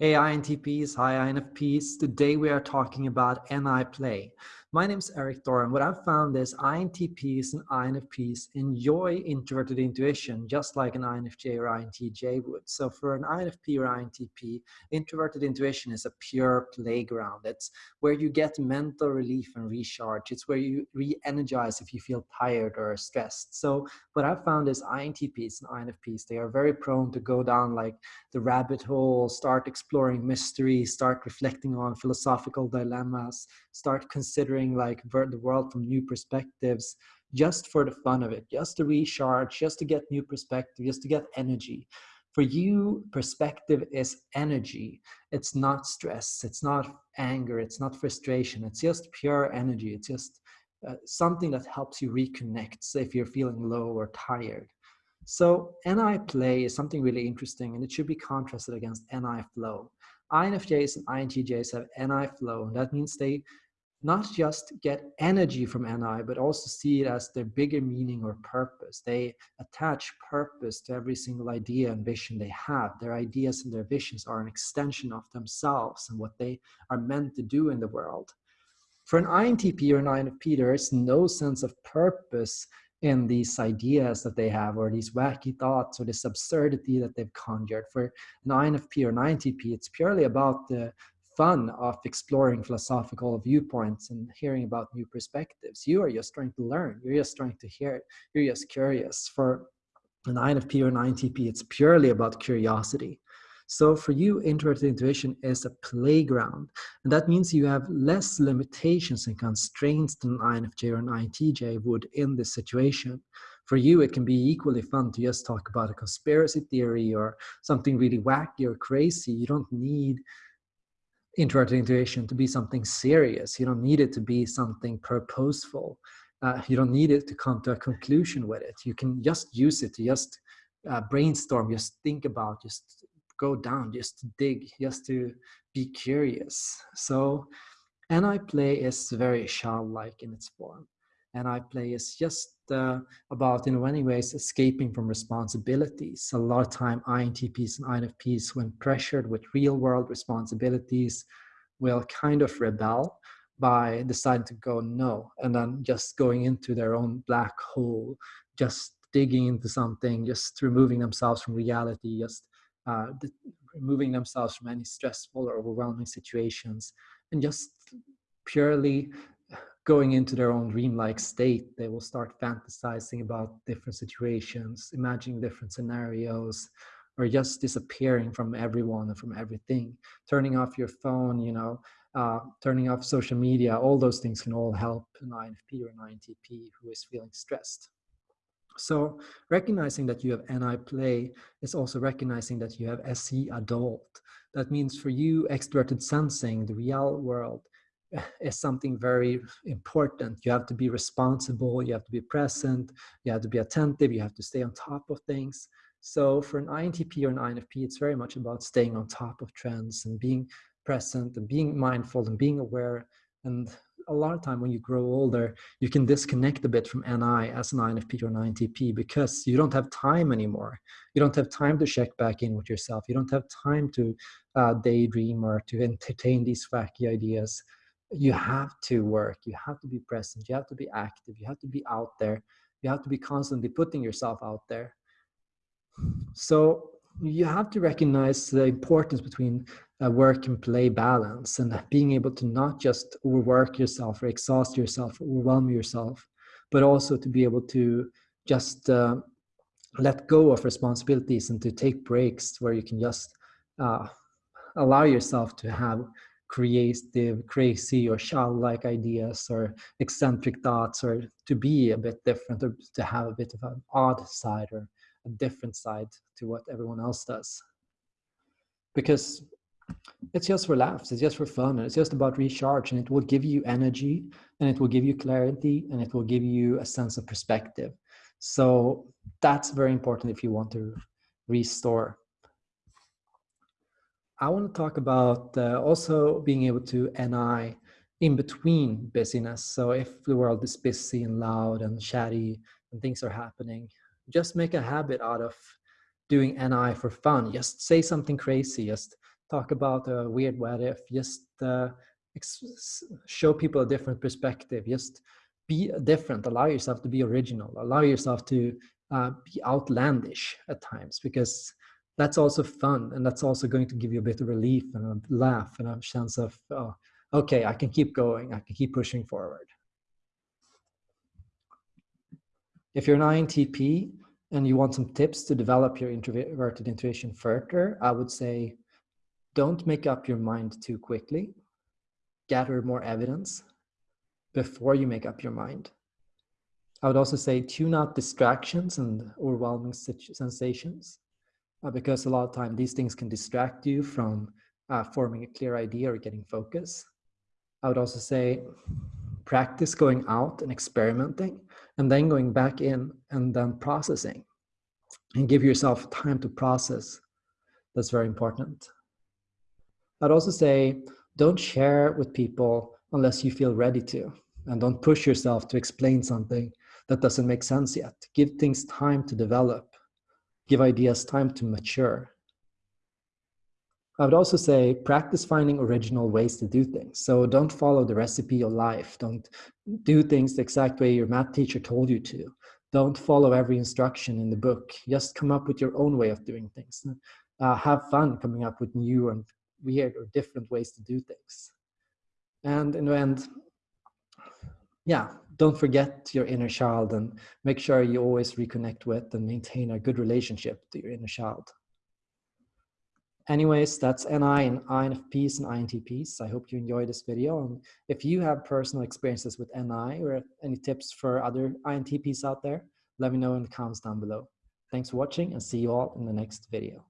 Hey INTPs, hi INFPs. Today we are talking about NI play. My name is Erik Thor. What I've found is INTPs and INFPs enjoy introverted intuition just like an INFJ or INTJ would. So for an INFP or INTP, introverted intuition is a pure playground. It's where you get mental relief and recharge. It's where you re-energize if you feel tired or stressed. So what I've found is INTPs and INFPs, they are very prone to go down like the rabbit hole, start exploring mystery, start reflecting on philosophical dilemmas, start considering like the world from new perspectives just for the fun of it, just to recharge, just to get new perspective, just to get energy. For you, perspective is energy. It's not stress. It's not anger. It's not frustration. It's just pure energy. It's just uh, something that helps you reconnect so if you're feeling low or tired. So NI play is something really interesting and it should be contrasted against NI flow. INFJs and INTJs have NI flow and that means they not just get energy from NI, but also see it as their bigger meaning or purpose. They attach purpose to every single idea and vision they have. Their ideas and their visions are an extension of themselves and what they are meant to do in the world. For an INTP or an INFP, there is no sense of purpose in these ideas that they have or these wacky thoughts or this absurdity that they've conjured. For an INFP or an INTP, it's purely about the fun of exploring philosophical viewpoints and hearing about new perspectives. You are just trying to learn. You're just trying to hear. You're just curious. For an INFP or an INTP, it's purely about curiosity. So for you, introverted intuition is a playground. And that means you have less limitations and constraints than an INFJ or an INTJ would in this situation. For you, it can be equally fun to just talk about a conspiracy theory or something really wacky or crazy. You don't need introverted intuition to be something serious. You don't need it to be something purposeful. Uh, you don't need it to come to a conclusion with it. You can just use it to just uh, brainstorm, just think about, just go down, just to dig, just to be curious. So NI play is very childlike in its form. NI play is just uh, about, in many ways, escaping from responsibilities. A lot of time, INTPs and INFPs, when pressured with real world responsibilities, will kind of rebel by deciding to go no, and then just going into their own black hole, just digging into something, just removing themselves from reality, just uh, removing themselves from any stressful or overwhelming situations, and just purely going into their own dreamlike state, they will start fantasizing about different situations, imagining different scenarios, or just disappearing from everyone and from everything. Turning off your phone, you know, uh, turning off social media, all those things can all help an INFP or an INTP who is feeling stressed. So recognizing that you have NI play is also recognizing that you have SE adult. That means for you, extroverted sensing, the real world, is something very important. You have to be responsible, you have to be present, you have to be attentive, you have to stay on top of things. So for an INTP or an INFP, it's very much about staying on top of trends and being present and being mindful and being aware. And a lot of time when you grow older, you can disconnect a bit from NI as an INFP or an INTP because you don't have time anymore. You don't have time to check back in with yourself. You don't have time to uh, daydream or to entertain these wacky ideas. You have to work. You have to be present. You have to be active. You have to be out there. You have to be constantly putting yourself out there. So you have to recognize the importance between a work and play balance and being able to not just overwork yourself or exhaust yourself or overwhelm yourself but also to be able to just uh, let go of responsibilities and to take breaks where you can just uh, allow yourself to have creative, crazy, or childlike ideas, or eccentric thoughts, or to be a bit different, or to have a bit of an odd side or a different side to what everyone else does. Because it's just for laughs, it's just for fun, and it's just about recharge, and it will give you energy, and it will give you clarity, and it will give you a sense of perspective. So that's very important if you want to restore I want to talk about uh, also being able to NI in between busyness. So if the world is busy and loud and chatty and things are happening, just make a habit out of doing NI for fun. Just say something crazy. Just talk about a weird what if, just uh, show people a different perspective, just be different, allow yourself to be original, allow yourself to uh, be outlandish at times because that's also fun and that's also going to give you a bit of relief and a laugh and a sense of oh, okay i can keep going. I can keep pushing forward if you're an intp and you want some tips to develop your introverted intuition further i would say don't make up your mind too quickly. Gather more evidence before you make up your mind. I would also say tune out distractions and overwhelming sensations uh, because a lot of time these things can distract you from uh, forming a clear idea or getting focus. I would also say practice going out and experimenting and then going back in and then processing and give yourself time to process. That's very important. I'd also say don't share with people unless you feel ready to and don't push yourself to explain something that doesn't make sense yet. Give things time to develop give ideas time to mature. I would also say practice finding original ways to do things. So don't follow the recipe of life. Don't do things the exact way your math teacher told you to. Don't follow every instruction in the book. Just come up with your own way of doing things. Uh, have fun coming up with new and weird or different ways to do things. And in the end, yeah, don't forget your inner child and make sure you always reconnect with and maintain a good relationship to your inner child. Anyways, that's NI and INFPs and INTPs. I hope you enjoyed this video. And if you have personal experiences with NI or any tips for other INTPs out there, let me know in the comments down below. Thanks for watching and see you all in the next video.